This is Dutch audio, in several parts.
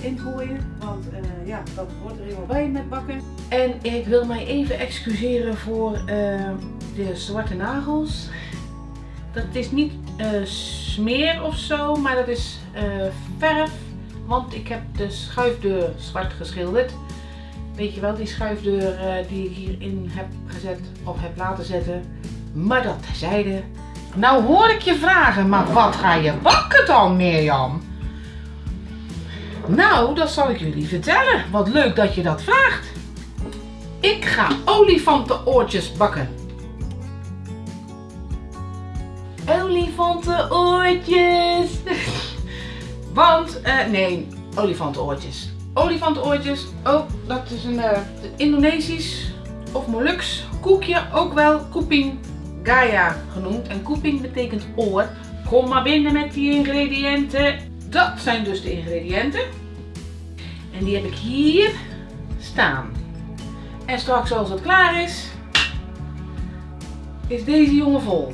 in gooien. Want uh, ja, dat hoort er helemaal bij met bakken. En ik wil mij even excuseren voor uh, de zwarte nagels. Dat is niet uh, smeer of zo, maar dat is verf. Want ik heb de schuifdeur zwart geschilderd. Weet je wel, die schuifdeur die ik hierin heb gezet of heb laten zetten. Maar dat terzijde. Nou hoor ik je vragen, maar wat ga je bakken dan Mirjam? Nou, dat zal ik jullie vertellen. Wat leuk dat je dat vraagt. Ik ga olifantenoortjes bakken. Olifantenoortjes. Want, uh, nee, olifantenoortjes. Olifantenoortjes, oh, dat is een uh, Indonesisch of Molux koekje, ook wel koeping Gaia genoemd. En koeping betekent oor. Kom maar binnen met die ingrediënten. Dat zijn dus de ingrediënten. En die heb ik hier staan. En straks als het klaar is, is deze jongen vol.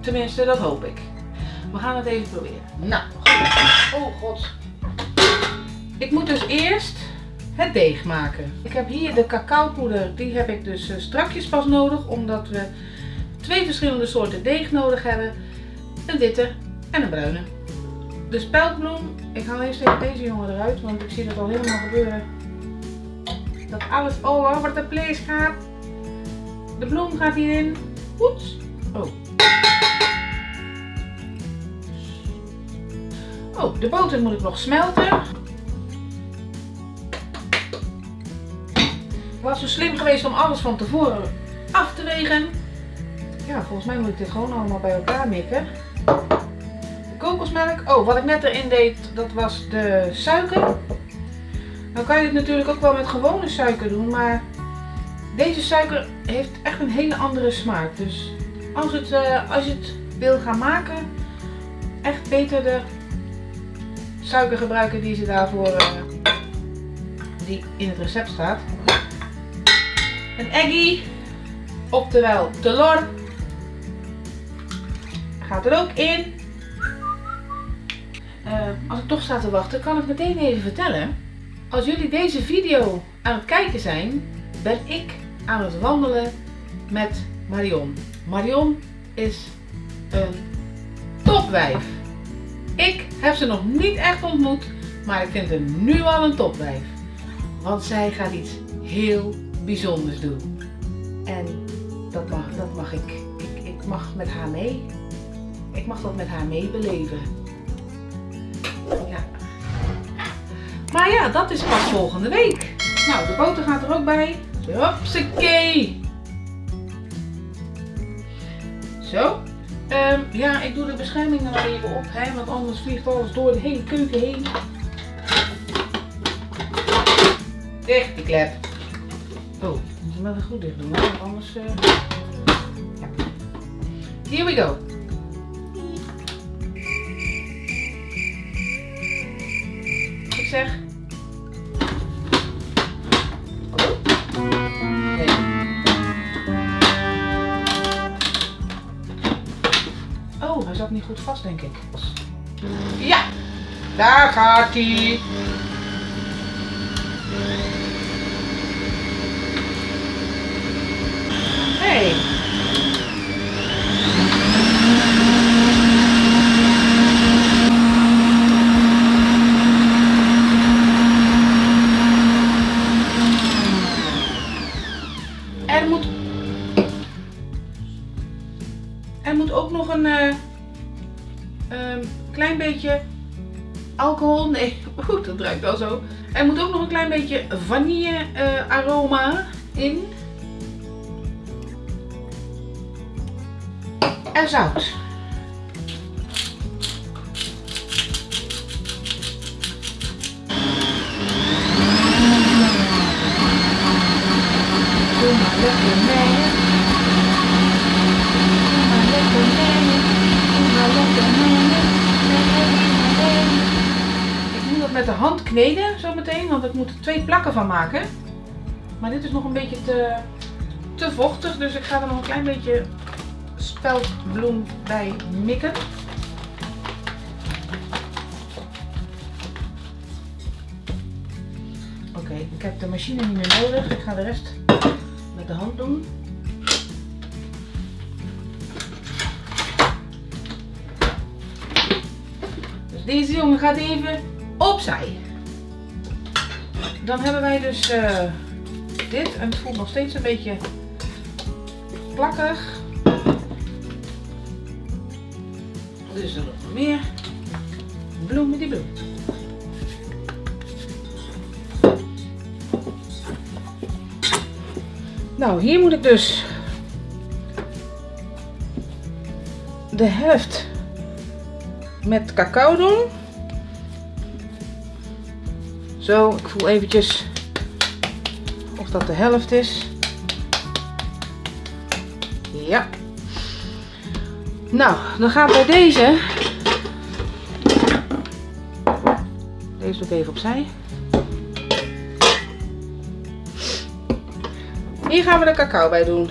Tenminste, dat hoop ik. We gaan het even proberen. Nou, goed. Oh god. Ik moet dus eerst het deeg maken. Ik heb hier de cacaopoeder, die heb ik dus eh, strakjes pas nodig, omdat we twee verschillende soorten deeg nodig hebben. Een witte en een bruine. De speldbloem, ik haal eerst even deze jongen eruit, want ik zie dat al helemaal gebeuren. Dat alles all over de place gaat. De bloem gaat hierin. Oeps. Oh. Oh, de boter moet ik nog smelten. Ik was zo slim geweest om alles van tevoren af te wegen. Ja, volgens mij moet ik dit gewoon allemaal bij elkaar mikken. Oh, wat ik net erin deed, dat was de suiker. Nou kan je het natuurlijk ook wel met gewone suiker doen, maar deze suiker heeft echt een hele andere smaak. Dus als, het, uh, als je het wil gaan maken, echt beter de suiker gebruiken die ze daarvoor uh, die in het recept staat. Een eggie, oftewel telor, gaat er ook in. Uh, als ik toch sta te wachten, kan ik meteen even vertellen. Als jullie deze video aan het kijken zijn, ben ik aan het wandelen met Marion. Marion is een topwijf. Ik heb ze nog niet echt ontmoet, maar ik vind haar nu al een topwijf. Want zij gaat iets heel bijzonders doen. En dat mag, dat mag ik. ik. Ik mag met haar mee. Ik mag dat met haar meebeleven. Ja. Maar ja, dat is pas volgende week. Nou, de boter gaat er ook bij. Hopsakee. Zo. Um, ja, ik doe de bescherming er nog even op, hè, want anders vliegt alles door de hele keuken heen. Dicht die klep. Oh, moet je wel goed dicht doen, want anders... Ja. Here we go. Zeg... Oh, hij zat niet goed vast, denk ik. Ja, daar gaat hij. Wel zo. Er moet ook nog een klein beetje vanille uh, aroma in. En zout. Kneden zometeen, want ik moet er twee plakken van maken. Maar dit is nog een beetje te, te vochtig, dus ik ga er nog een klein beetje speldbloem bij mikken. Oké, ik heb de machine niet meer nodig. Ik ga de rest met de hand doen. Dus deze jongen gaat even opzij. Dan hebben wij dus uh, dit en het voelt nog steeds een beetje plakkerig. Dus er nog meer bloemen die bloem. Nou, hier moet ik dus de helft met cacao doen. Zo, ik voel eventjes of dat de helft is. Ja. Nou, dan gaat bij deze. Deze doe ik even opzij. Hier gaan we de cacao bij doen.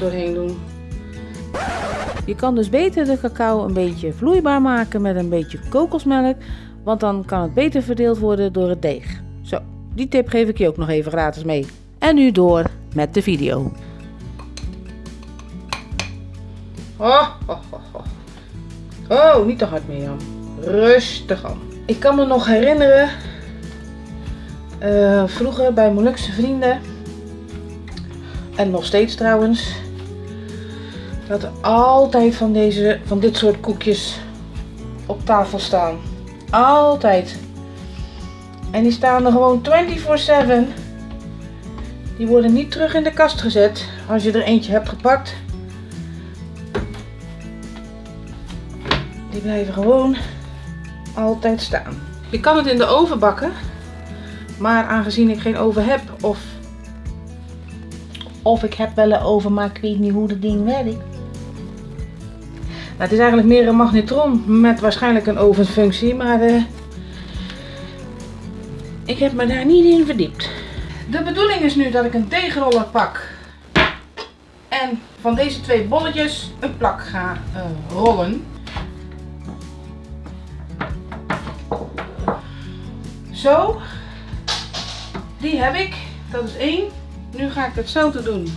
Doorheen doen. Je kan dus beter de cacao een beetje vloeibaar maken met een beetje kokosmelk. Want dan kan het beter verdeeld worden door het deeg. Zo, die tip geef ik je ook nog even gratis mee. En nu door met de video. Oh, oh, oh, oh. oh niet te hard meer Jan. Rustig aan. Ik kan me nog herinneren, uh, vroeger bij Molukse vrienden, en nog steeds trouwens, dat er altijd van, deze, van dit soort koekjes op tafel staan. Altijd. En die staan er gewoon 24-7. Die worden niet terug in de kast gezet als je er eentje hebt gepakt. Die blijven gewoon altijd staan. Je kan het in de oven bakken. Maar aangezien ik geen oven heb of, of ik heb wel een oven maar ik weet niet hoe dat ding werkt. Nou, het is eigenlijk meer een magnetron met waarschijnlijk een ovenfunctie, maar uh, ik heb me daar niet in verdiept. De bedoeling is nu dat ik een deegroller pak en van deze twee bolletjes een plak ga uh, rollen. Zo, die heb ik. Dat is één. Nu ga ik hetzelfde doen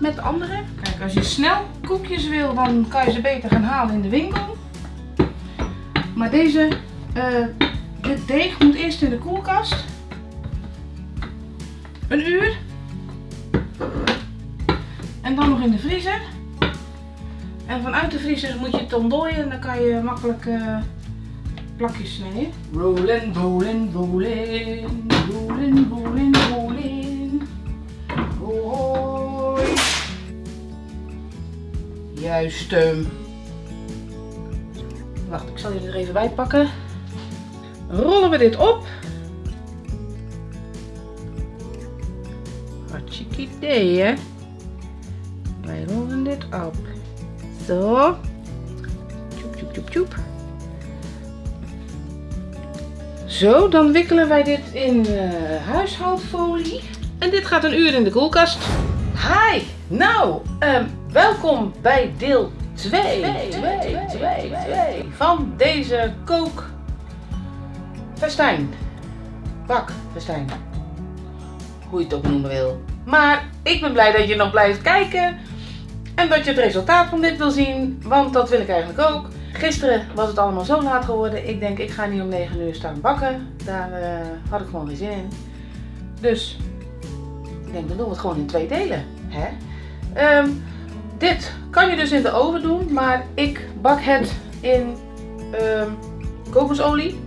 met de andere. Kijk, als je snel koekjes wil, dan kan je ze beter gaan halen in de winkel. Maar deze, uh, dit deeg moet eerst in de koelkast. Een uur. En dan nog in de vriezer. En vanuit de vriezer moet je het ontdooien en dan kan je makkelijk uh, plakjes snijden. Rollen, rollen, rollen, rollen, rollen, rollen. Hoi. Juist. Um... Wacht, ik zal je er even bij pakken. Rollen we dit op. Hartstikke idee, hè? Wij rollen dit op. Zo. Tjoep, tjoep, tjoep, tjoep. Zo, dan wikkelen wij dit in uh, huishoudfolie. En dit gaat een uur in de koelkast. Hi! Nou, um, welkom bij deel 2 van deze kookfestijn. Bakfestijn. Hoe je het ook noemen wil. Maar ik ben blij dat je nog blijft kijken. En dat je het resultaat van dit wil zien. Want dat wil ik eigenlijk ook. Gisteren was het allemaal zo laat geworden. Ik denk, ik ga niet om 9 uur staan bakken. Daar uh, had ik gewoon geen zin in. Dus, ik denk, dan doen we het gewoon in twee delen. Hè? Um, dit kan je dus in de oven doen. Maar ik bak het in um, kokosolie.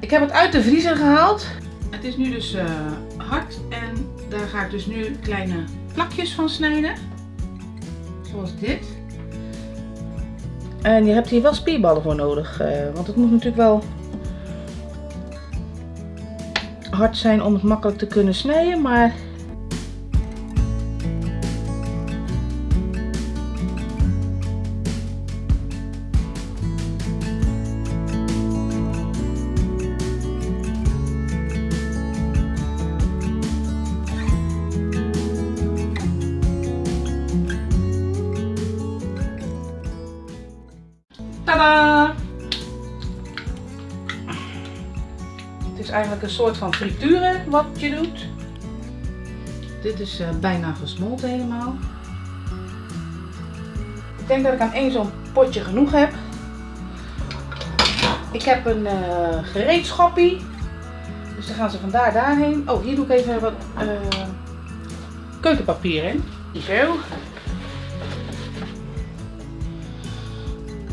Ik heb het uit de vriezer gehaald. Het is nu dus uh, hard. En daar ga ik dus nu kleine plakjes van snijden. Zoals dit. En je hebt hier wel spierballen voor nodig. Uh, want het moet natuurlijk wel hard zijn om het makkelijk te kunnen snijden. Maar Tadaa! Het is eigenlijk een soort van frituren wat je doet. Dit is eh, bijna gesmolten helemaal. Ik denk dat ik aan één zo'n potje genoeg heb. Ik heb een uh, gereedschappie. Dus dan gaan ze vandaar daarheen. Oh, hier doe ik even wat eh, keukenpapier in. Zo.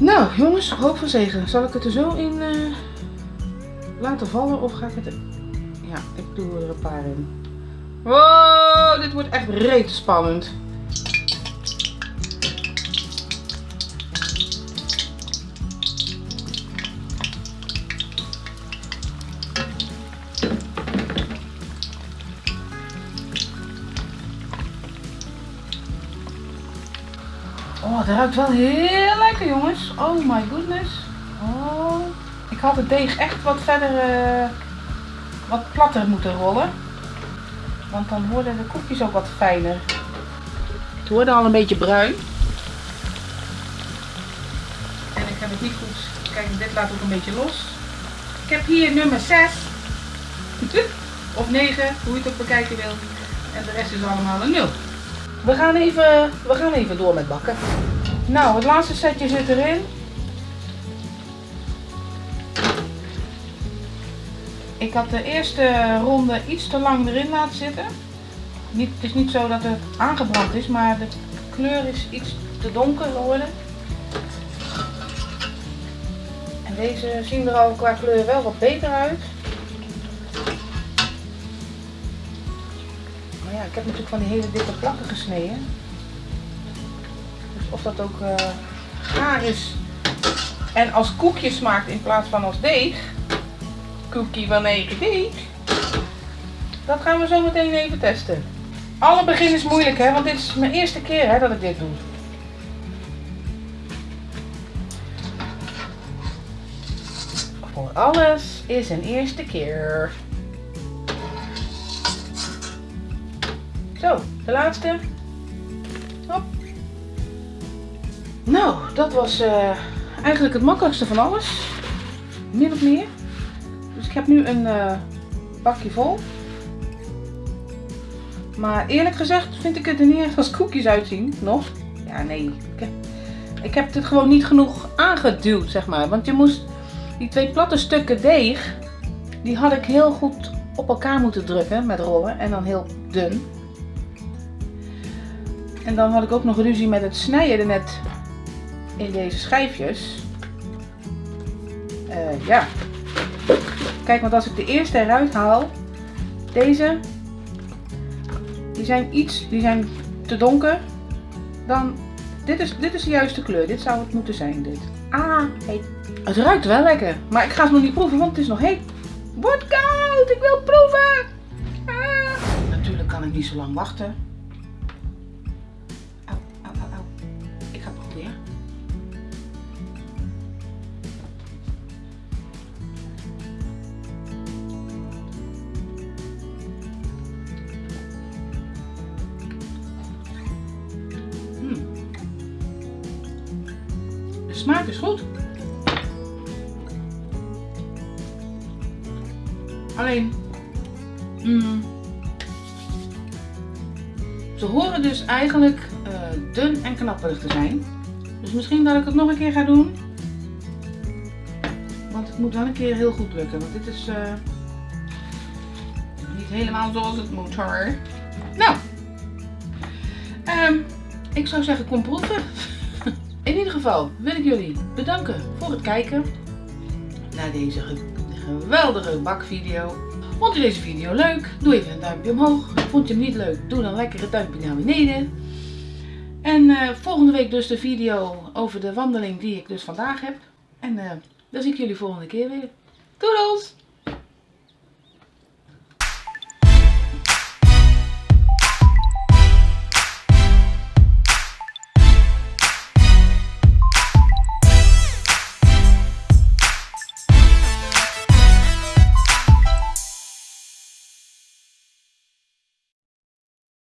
Nou, jongens, hoop van zegen. Zal ik het er zo in uh, laten vallen of ga ik het er... Ja, ik doe er een paar in. Wow, dit wordt echt reet spannend. Oh, het ruikt wel heel lekker jongens. Oh my goodness. Oh. Ik had het deeg echt wat verder, uh, wat platter moeten rollen. Want dan worden de koekjes ook wat fijner. Het worden al een beetje bruin. En ik heb het niet goed. Kijk, dit laat ook een beetje los. Ik heb hier nummer 6. of 9, hoe je het ook bekijken wil. En de rest is allemaal een 0. We gaan even, we gaan even door met bakken. Nou, het laatste setje zit erin. Ik had de eerste ronde iets te lang erin laten zitten. Niet, het is niet zo dat het aangebrand is, maar de kleur is iets te donker geworden. En deze zien er al qua kleur wel wat beter uit. Ik heb natuurlijk van die hele dikke plakken gesneden. Dus of dat ook uh, is en als koekje smaakt in plaats van als deeg cookie van eigen deeg. Dat gaan we zo meteen even testen. Alle begin is moeilijk hè, want dit is mijn eerste keer hè, dat ik dit doe. Voor alles is een eerste keer. Zo, de laatste. Hop. Nou, dat was uh, eigenlijk het makkelijkste van alles. Min of meer. Dus ik heb nu een uh, bakje vol. Maar eerlijk gezegd vind ik het er niet als koekjes uitzien. Nog. Ja, nee. Ik heb, het gewoon niet genoeg aangeduwd, zeg maar. Want je moest die twee platte stukken deeg, die had ik heel goed op elkaar moeten drukken met rollen. En dan heel dun. En dan had ik ook nog ruzie met het snijden net in deze schijfjes. Uh, ja, Kijk, want als ik de eerste eruit haal, deze, die zijn iets, die zijn te donker. Dan, dit is, dit is de juiste kleur. Dit zou het moeten zijn, dit. Ah, heet. Het ruikt wel lekker, maar ik ga het nog niet proeven, want het is nog heet. Wordt koud, ik wil proeven. Ah. Natuurlijk kan ik niet zo lang wachten. Smaak is goed. Alleen, mm, ze horen dus eigenlijk uh, dun en knapperig te zijn. Dus misschien dat ik het nog een keer ga doen. Want het moet wel een keer heel goed lukken. Want dit is uh, niet helemaal zoals het moet hoor. Nou, um, ik zou zeggen kom proeven. In ieder geval wil ik jullie bedanken voor het kijken naar deze geweldige bakvideo. Vond je deze video leuk? Doe even een duimpje omhoog. Vond je hem niet leuk? Doe dan lekker het duimpje naar beneden. En uh, volgende week dus de video over de wandeling die ik dus vandaag heb. En uh, dan zie ik jullie volgende keer weer. Doedels!